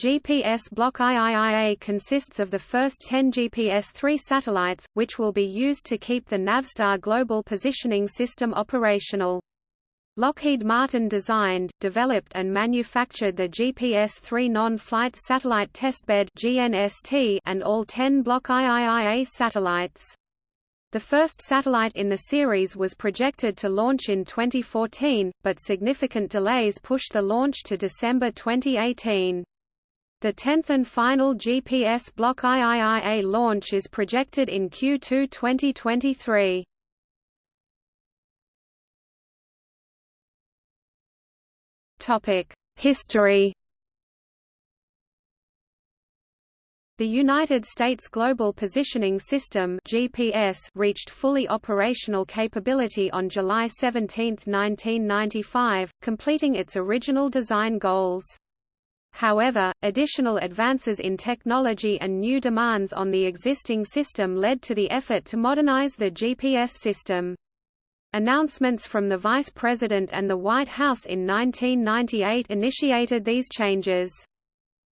GPS Block IIIA consists of the first 10 GPS-3 satellites, which will be used to keep the Navstar Global Positioning System operational. Lockheed Martin designed, developed and manufactured the GPS-3 Non-Flight Satellite Testbed and all 10 Block IIIA satellites. The first satellite in the series was projected to launch in 2014, but significant delays pushed the launch to December 2018. The 10th and final GPS Block IIIA launch is projected in Q2 2023. History The United States Global Positioning System (GPS) reached fully operational capability on July 17, 1995, completing its original design goals. However, additional advances in technology and new demands on the existing system led to the effort to modernize the GPS system. Announcements from the Vice President and the White House in 1998 initiated these changes.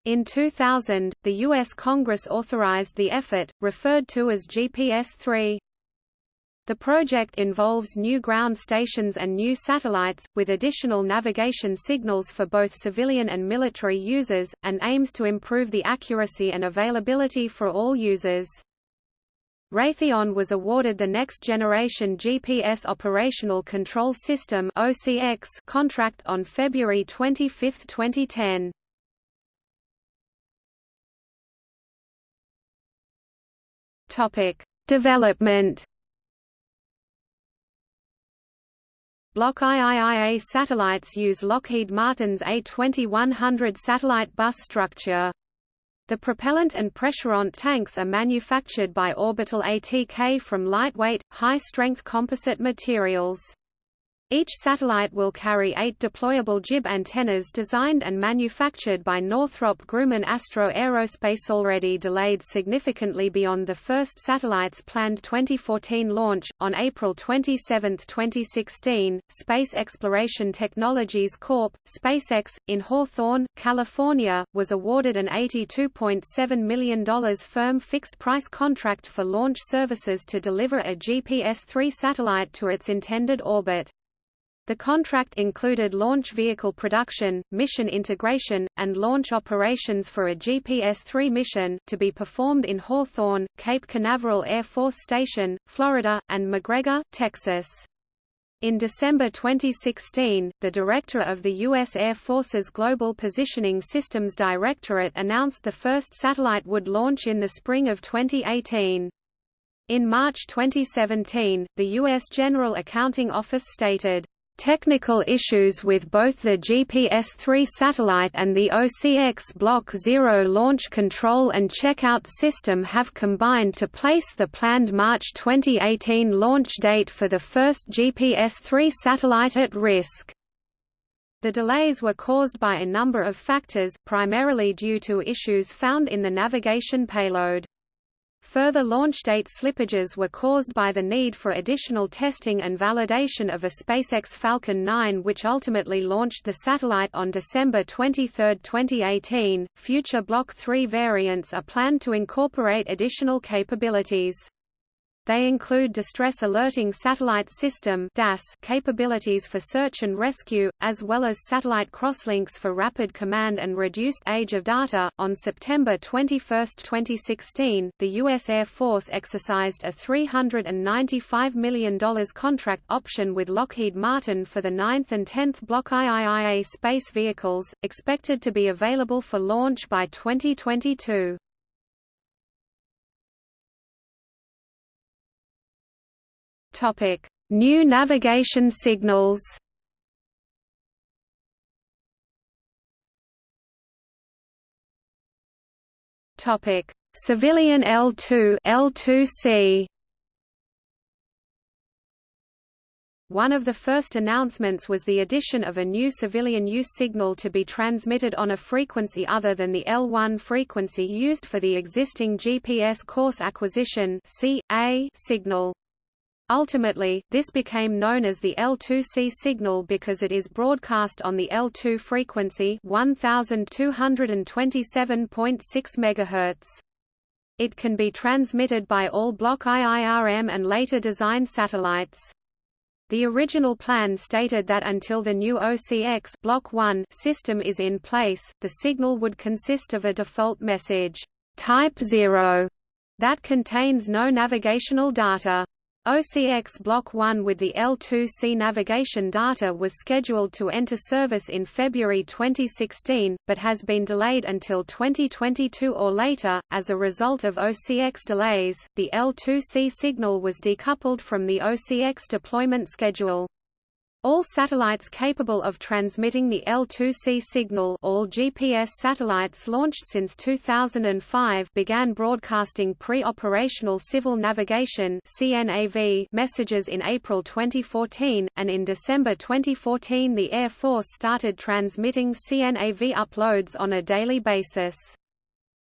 In 2000, the U.S. Congress authorized the effort, referred to as GPS-3. The project involves new ground stations and new satellites, with additional navigation signals for both civilian and military users, and aims to improve the accuracy and availability for all users. Raytheon was awarded the Next Generation GPS Operational Control System contract on February 25, 2010. Topic: Development. Block IIIA satellites use Lockheed Martin's A2100 satellite bus structure. The propellant and pressurant tanks are manufactured by Orbital ATK from lightweight, high-strength composite materials. Each satellite will carry eight deployable jib antennas designed and manufactured by Northrop Grumman Astro Aerospace already delayed significantly beyond the first satellite's planned 2014 launch. On April 27, 2016, Space Exploration Technologies Corp., SpaceX, in Hawthorne, California, was awarded an $82.7 million firm fixed-price contract for launch services to deliver a GPS-3 satellite to its intended orbit. The contract included launch vehicle production, mission integration, and launch operations for a GPS-3 mission, to be performed in Hawthorne, Cape Canaveral Air Force Station, Florida, and McGregor, Texas. In December 2016, the director of the U.S. Air Force's Global Positioning Systems Directorate announced the first satellite would launch in the spring of 2018. In March 2017, the U.S. General Accounting Office stated, Technical issues with both the GPS-3 satellite and the OCX Block 0 launch control and checkout system have combined to place the planned March 2018 launch date for the first GPS-3 satellite at risk. The delays were caused by a number of factors, primarily due to issues found in the navigation payload. Further launch date slippages were caused by the need for additional testing and validation of a SpaceX Falcon 9 which ultimately launched the satellite on December 23, 2018. Future Block 3 variants are planned to incorporate additional capabilities. They include Distress Alerting Satellite System capabilities for search and rescue, as well as satellite crosslinks for rapid command and reduced age of data. On September 21, 2016, the U.S. Air Force exercised a $395 million contract option with Lockheed Martin for the 9th and 10th Block IIIA space vehicles, expected to be available for launch by 2022. Topic: New navigation signals. Topic: Civilian L2 L2C. One of the first announcements was the addition of a new civilian use signal to be transmitted on a frequency other than the L1 frequency used for the existing GPS coarse acquisition signal. Ultimately, this became known as the L2C signal because it is broadcast on the L2 frequency 1227.6 MHz. It can be transmitted by all Block IIRM and later designed satellites. The original plan stated that until the new OCX Block 1 system is in place, the signal would consist of a default message, Type 0, that contains no navigational data. OCX Block 1 with the L2C navigation data was scheduled to enter service in February 2016, but has been delayed until 2022 or later. As a result of OCX delays, the L2C signal was decoupled from the OCX deployment schedule. All satellites capable of transmitting the L2C signal all GPS satellites launched since 2005 began broadcasting pre-operational civil navigation CNAV messages in April 2014, and in December 2014 the Air Force started transmitting CNAV uploads on a daily basis.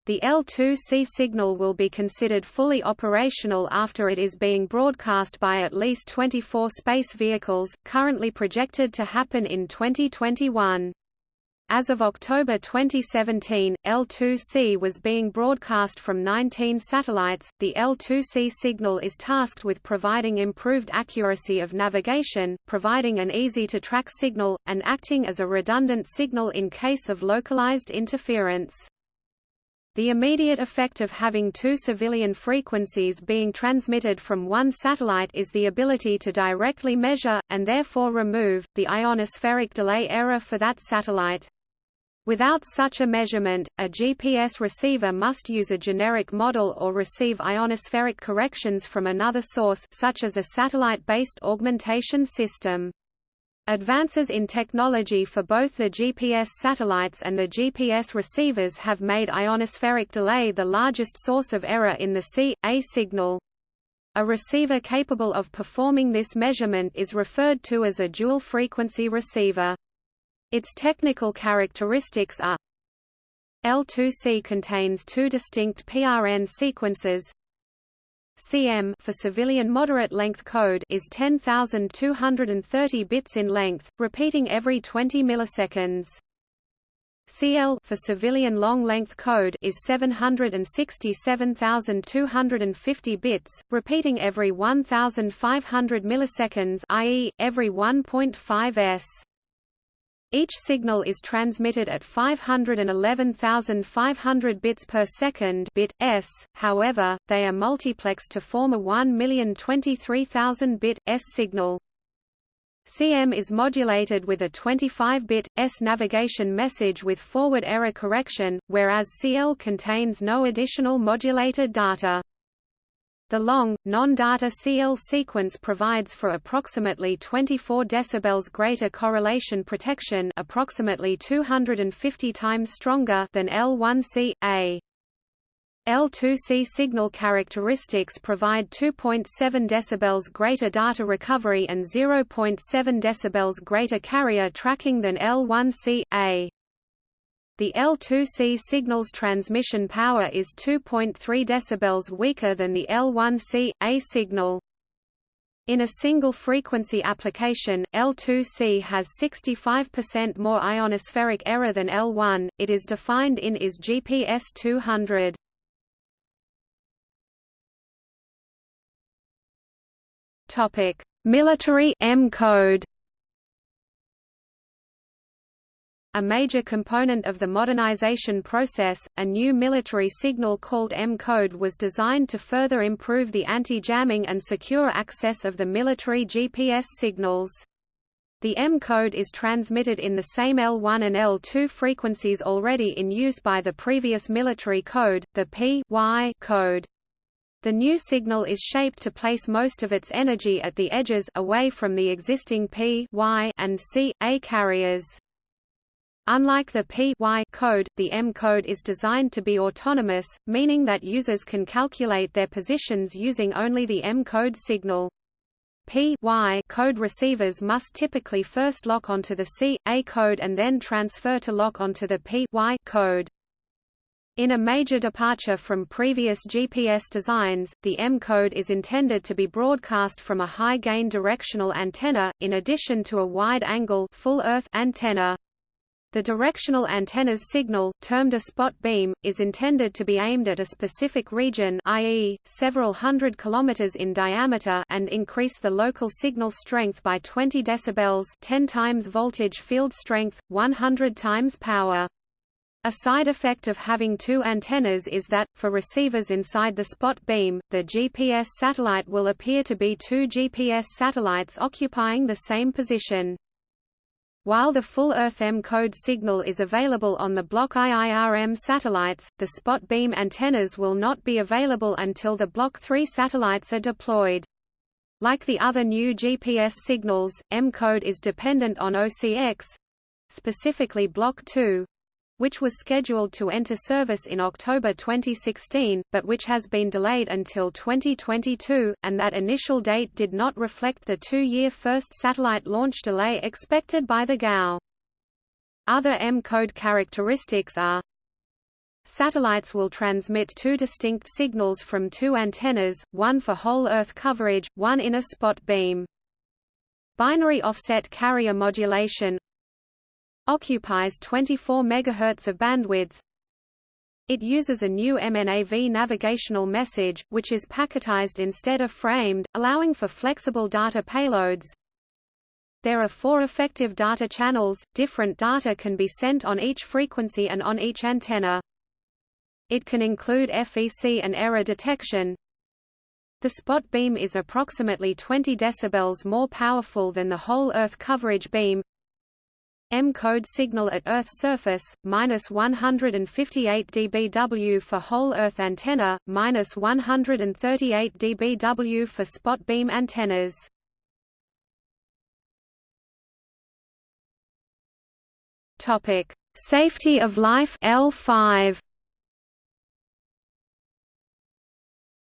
The L2C signal will be considered fully operational after it is being broadcast by at least 24 space vehicles, currently projected to happen in 2021. As of October 2017, L2C was being broadcast from 19 satellites. The L2C signal is tasked with providing improved accuracy of navigation, providing an easy to track signal, and acting as a redundant signal in case of localized interference. The immediate effect of having two civilian frequencies being transmitted from one satellite is the ability to directly measure, and therefore remove, the ionospheric delay error for that satellite. Without such a measurement, a GPS receiver must use a generic model or receive ionospheric corrections from another source such as a satellite-based augmentation system. Advances in technology for both the GPS satellites and the GPS receivers have made ionospheric delay the largest source of error in the C.A signal. A receiver capable of performing this measurement is referred to as a dual-frequency receiver. Its technical characteristics are L2C contains two distinct PRN sequences, cm for civilian moderate length code is 10230 bits in length, repeating every 20 milliseconds. CL for civilian long length code is 767,250 bits, repeating every 1500 milliseconds, i.e., every 1.5 s. Each signal is transmitted at 511,500 bits per second bit s. However, they are multiplexed to form a 1,023,000 bit s signal. CM is modulated with a 25-bit S navigation message with forward error correction, whereas CL contains no additional modulated data. The long, non-data CL sequence provides for approximately 24 dB greater correlation protection approximately 250 times stronger than L1C, A. L2C signal characteristics provide 2.7 dB greater data recovery and 0.7 dB greater carrier tracking than L1C, A. The L2C signal's transmission power is 2.3 dB weaker than the L1C, A signal. In a single frequency application, L2C has 65% more ionospheric error than L1. It is defined in IS GPS 200. Topic: Military M code. A major component of the modernization process, a new military signal called M-code was designed to further improve the anti-jamming and secure access of the military GPS signals. The M-code is transmitted in the same L1 and L2 frequencies already in use by the previous military code, the P-Y code. The new signal is shaped to place most of its energy at the edges away from the existing P y and C, A carriers. Unlike the P-Y code, the M code is designed to be autonomous, meaning that users can calculate their positions using only the M code signal. P-Y code receivers must typically first lock onto the C-A code and then transfer to lock onto the P-Y code. In a major departure from previous GPS designs, the M-code is intended to be broadcast from a high-gain directional antenna, in addition to a wide-angle full-earth antenna. The directional antenna's signal, termed a spot beam, is intended to be aimed at a specific region i.e., several hundred kilometers in diameter and increase the local signal strength by 20 decibels 10 times voltage field strength, 100 times power. A side effect of having two antennas is that, for receivers inside the spot beam, the GPS satellite will appear to be two GPS satellites occupying the same position. While the full Earth M-code signal is available on the Block IIRM satellites, the spot beam antennas will not be available until the Block 3 satellites are deployed. Like the other new GPS signals, M-code is dependent on OCX—specifically Block 2, which was scheduled to enter service in October 2016, but which has been delayed until 2022, and that initial date did not reflect the two-year first satellite launch delay expected by the GAO. Other M-code characteristics are Satellites will transmit two distinct signals from two antennas, one for whole Earth coverage, one in a spot beam. Binary offset carrier modulation occupies 24 MHz of bandwidth. It uses a new MNAV navigational message, which is packetized instead of framed, allowing for flexible data payloads. There are four effective data channels, different data can be sent on each frequency and on each antenna. It can include FEC and error detection. The spot beam is approximately 20 dB more powerful than the whole Earth coverage beam, M-code signal at Earth's surface, minus 158 dBW for whole Earth antenna, minus 138 dBW for spot beam antennas. Topic: Safety of life L5.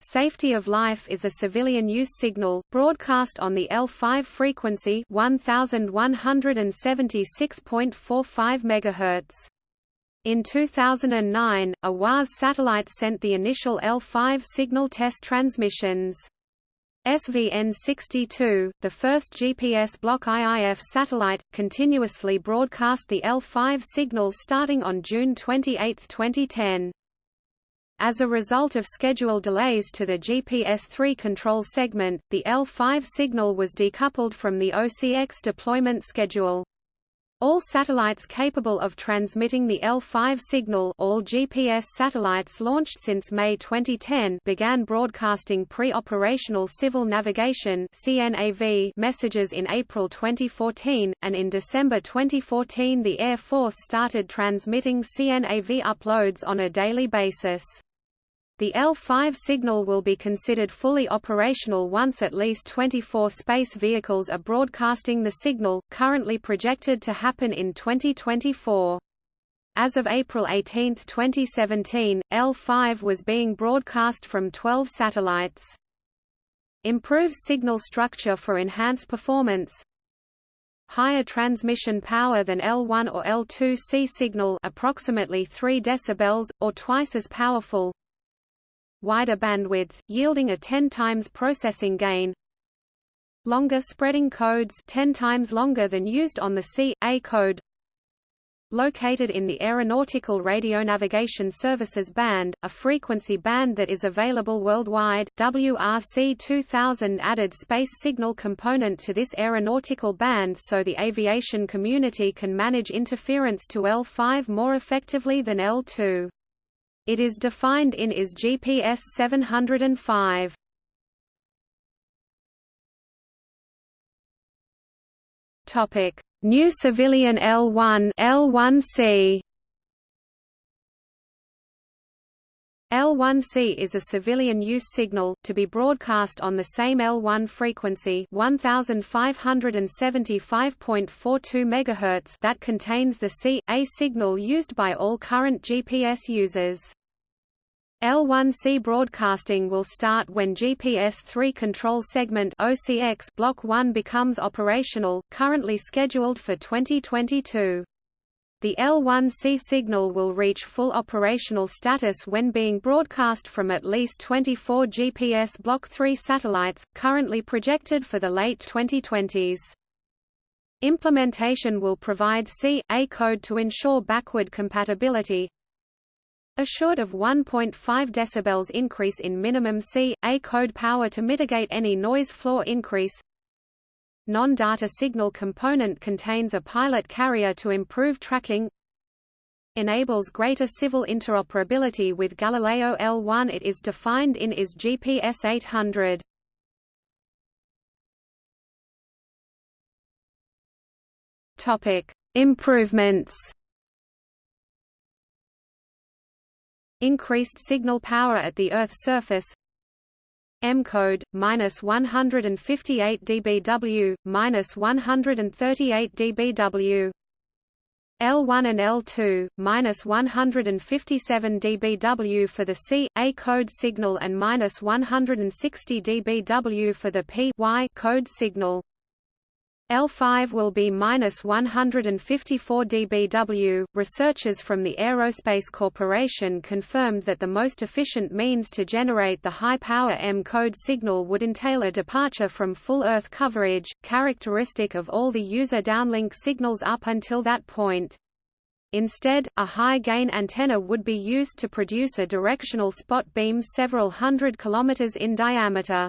Safety of Life is a civilian use signal, broadcast on the L5 frequency 1176.45 MHz. In 2009, a WAAS satellite sent the initial L5 signal test transmissions. SVN-62, the first GPS Block IIF satellite, continuously broadcast the L5 signal starting on June 28, 2010. As a result of schedule delays to the GPS-3 control segment, the L5 signal was decoupled from the OCX deployment schedule. All satellites capable of transmitting the L5 signal all GPS satellites launched since May 2010 began broadcasting pre-operational civil navigation CNAV messages in April 2014, and in December 2014 the Air Force started transmitting CNAV uploads on a daily basis. The L5 signal will be considered fully operational once at least 24 space vehicles are broadcasting the signal, currently projected to happen in 2024. As of April 18, 2017, L5 was being broadcast from 12 satellites. Improves signal structure for enhanced performance, higher transmission power than L1 or L2C signal approximately 3 decibels, or twice as powerful wider bandwidth, yielding a 10 times processing gain, longer spreading codes 10 times longer than used on the C.A code located in the Aeronautical Radionavigation Services band, a frequency band that is available worldwide. WRC 2000 added space signal component to this aeronautical band so the aviation community can manage interference to L5 more effectively than L2. It is defined in IS GPS 705. Topic: New civilian L1 L1C. L1C is a civilian use signal, to be broadcast on the same L1 frequency 1575.42 MHz that contains the C.A signal used by all current GPS users. L1C broadcasting will start when GPS-3 Control Segment OCX Block 1 becomes operational, currently scheduled for 2022. The The L1C signal will reach full operational status when being broadcast from at least 24 GPS Block 3 satellites, currently projected for the late 2020s. Implementation will provide C.A code to ensure backward compatibility, assured of 1.5 dB increase in minimum C.A code power to mitigate any noise floor increase, Non-data signal component contains a pilot carrier to improve tracking enables greater civil interoperability with Galileo L1 it is defined in IS GPS 800. Topic: Improvements. Increased signal power at the Earth's surface M-code, minus 158 dBW, minus 138 dBW. L1 and L2, minus 157 dBW for the C, A code signal and minus 160 dBW for the P y code signal. L5 will be minus 154 dBW. Researchers from the Aerospace Corporation confirmed that the most efficient means to generate the high power M code signal would entail a departure from full Earth coverage, characteristic of all the user downlink signals up until that point. Instead, a high-gain antenna would be used to produce a directional spot beam several hundred kilometers in diameter.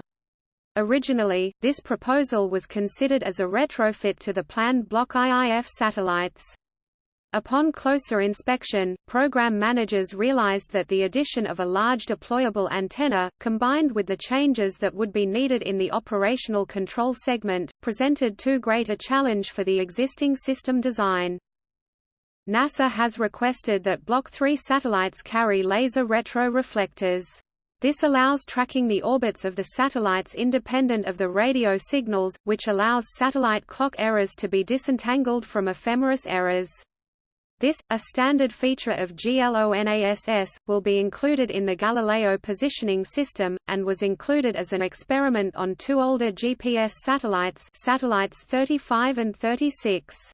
Originally, this proposal was considered as a retrofit to the planned Block IIF satellites. Upon closer inspection, program managers realized that the addition of a large deployable antenna, combined with the changes that would be needed in the operational control segment, presented too great a challenge for the existing system design. NASA has requested that Block 3 satellites carry laser retroreflectors. This allows tracking the orbits of the satellites independent of the radio signals, which allows satellite clock errors to be disentangled from ephemeris errors. This, a standard feature of GLONASS, will be included in the Galileo positioning system, and was included as an experiment on two older GPS satellites satellites 35 and 36.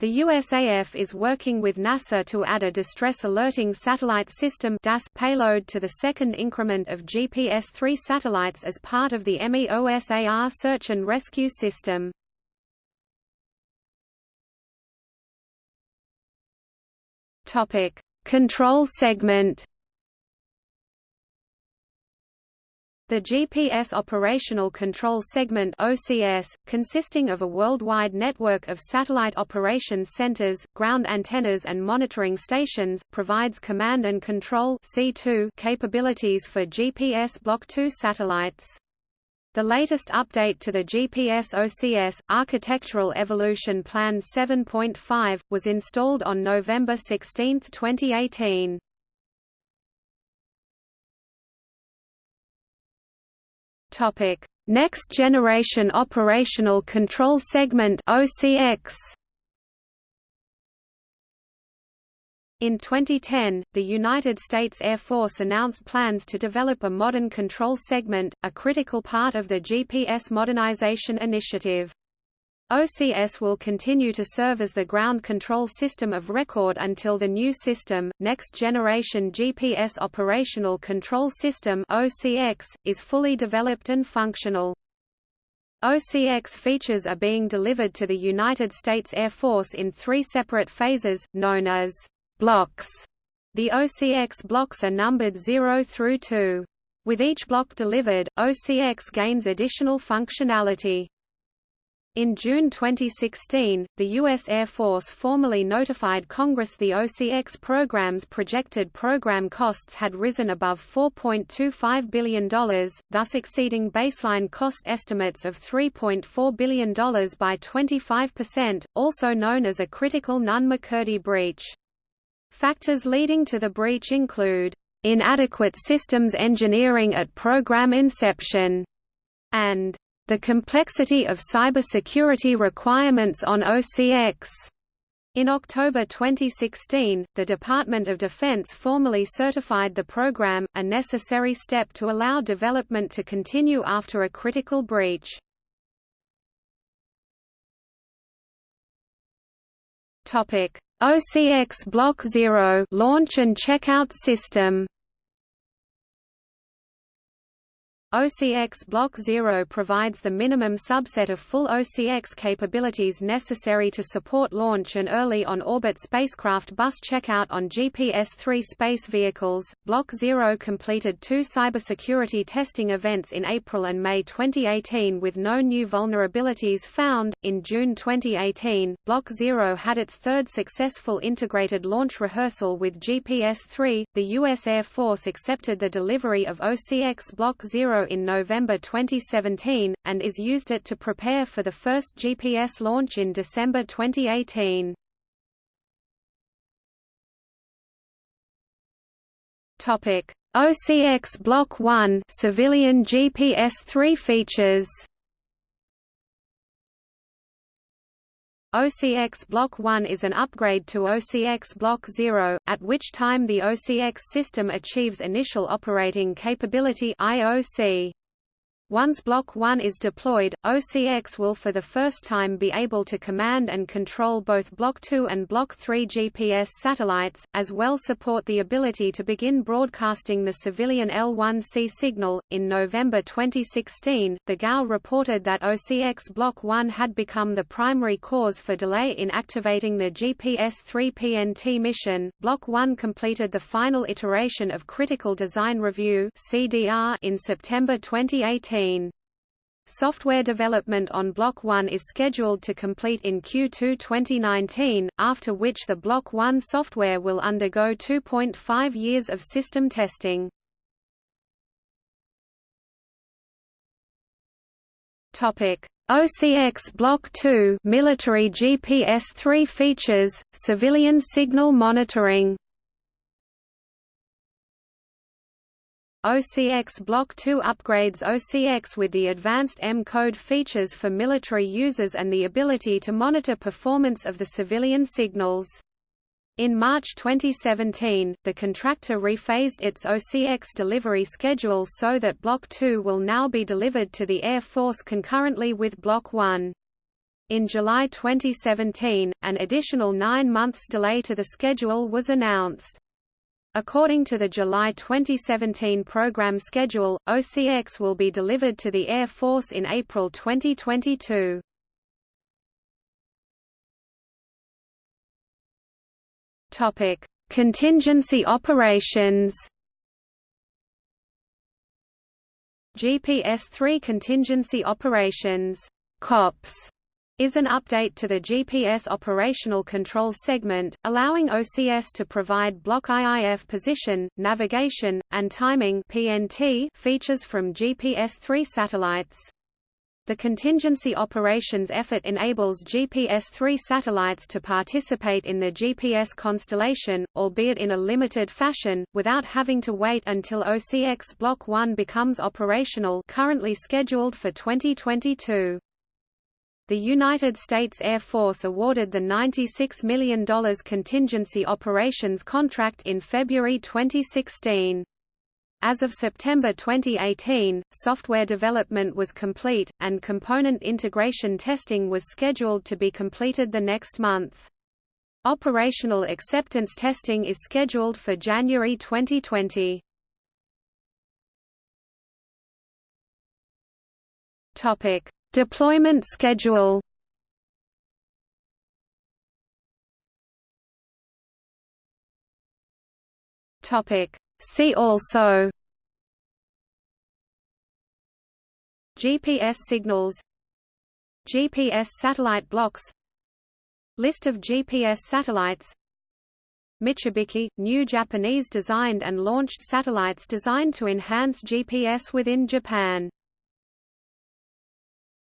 The USAF is working with NASA to add a distress alerting satellite system DAS payload to the second increment of GPS-3 satellites as part of the MEOSAR search and rescue system. Topic: Control segment The GPS Operational Control Segment OCS, consisting of a worldwide network of satellite operations centers, ground antennas and monitoring stations, provides command and control C2 capabilities for GPS Block 2 satellites. The latest update to the GPS OCS, Architectural Evolution Plan 7.5, was installed on November 16, 2018. Topic: Next Generation Operational Control Segment (OCX). In 2010, the United States Air Force announced plans to develop a modern control segment, a critical part of the GPS modernization initiative. OCS will continue to serve as the ground control system of record until the new system, Next Generation GPS Operational Control System (OCX), is fully developed and functional. OCX features are being delivered to the United States Air Force in three separate phases, known as blocks. The OCX blocks are numbered 0 through 2. With each block delivered, OCX gains additional functionality. In June 2016, the U.S. Air Force formally notified Congress the OCX program's projected program costs had risen above $4.25 billion, thus exceeding baseline cost estimates of $3.4 billion by 25%, also known as a critical Nunn-McCurdy breach. Factors leading to the breach include, "...inadequate systems engineering at program inception", and the complexity of cybersecurity requirements on OCX. In October 2016, the Department of Defense formally certified the program, a necessary step to allow development to continue after a critical breach. OCX Block 0 launch and checkout system. OCX Block 0 provides the minimum subset of full OCX capabilities necessary to support launch and early on-orbit spacecraft bus checkout on GPS-3 space vehicles. Block 0 completed two cybersecurity testing events in April and May 2018 with no new vulnerabilities found. In June 2018, Block 0 had its third successful integrated launch rehearsal with GPS-3. The U.S. Air Force accepted the delivery of OCX Block 0 in November 2017, and is used it to prepare for the first GPS launch in December 2018. Topic: OCX Block 1 civilian GPS-3 features. OCX Block 1 is an upgrade to OCX Block 0, at which time the OCX system achieves Initial Operating Capability IOC. Once Block 1 is deployed, OCX will for the first time be able to command and control both Block 2 and Block 3 GPS satellites, as well support the ability to begin broadcasting the civilian L1C signal. In November 2016, the GAO reported that OCX Block 1 had become the primary cause for delay in activating the GPS 3 PNT mission. Block 1 completed the final iteration of Critical Design Review (CDR) in September 2018 Software development on Block 1 is scheduled to complete in Q2 2019, after which the Block 1 software will undergo 2.5 years of system testing. OCX Block 2 military GPS-3 features, civilian signal monitoring OCX Block 2 upgrades OCX with the advanced M-code features for military users and the ability to monitor performance of the civilian signals. In March 2017, the contractor rephased its OCX delivery schedule so that Block 2 will now be delivered to the Air Force concurrently with Block 1. In July 2017, an additional nine months delay to the schedule was announced. According to the July 2017 program schedule, OCX will be delivered to the Air Force in April 2022. Topic: Contingency operations. GPS-3 contingency operations (COPS) is an update to the GPS operational control segment, allowing OCS to provide block IIF position, navigation, and timing PNT features from GPS-3 satellites. The contingency operations effort enables GPS-3 satellites to participate in the GPS constellation, albeit in a limited fashion, without having to wait until OCX Block 1 becomes operational currently scheduled for 2022 the United States Air Force awarded the $96 million contingency operations contract in February 2016. As of September 2018, software development was complete, and component integration testing was scheduled to be completed the next month. Operational acceptance testing is scheduled for January 2020. Topic: Deployment schedule. See also. GPS signals. GPS satellite blocks. List of GPS satellites. Michibiki – new Japanese designed and launched satellites designed to enhance GPS within Japan